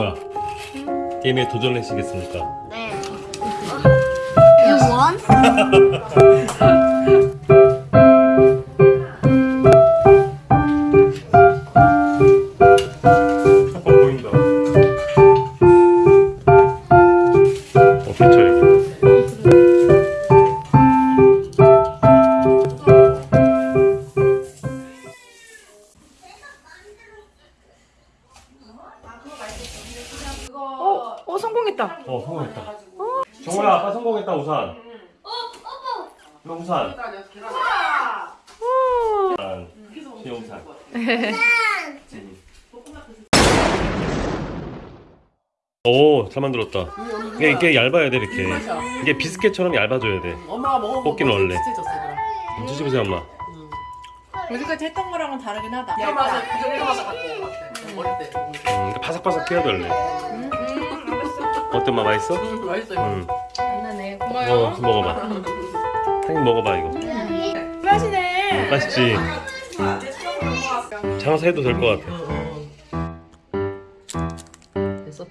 뭐야? 게임에 도전하시겠습니까? 네. 유원? 어, 보인다. 어, 여기. 성공했다. 어, 성공했다. 정우야, 아빠 성공했다, 우산. 어, 아빠. 우산. 우산. 신용산. 오, 잘 만들었다. 이게, 이게 얇아야 돼, 이렇게. 이게 비스켓처럼 얇아져야 돼. 뽑기는 원래. 드셔보세요, 엄마. 여기까지 했던 거랑은 다르긴 하다. 이거 이거 맛을 갖고 온것 같아. 어릴 때. 음, 그러니까 바삭바삭 해야 돼, 원래. 어떤 맛 맛있어? 음, 맛있어 이거. 음. 안나네 고마워. 어, 먹어봐. 한 먹어봐 이거. 음. 맛이네. 음, 맛있지. 음. 음. 장사 해도 될 것 같아. 어, 어, 어. 됐어?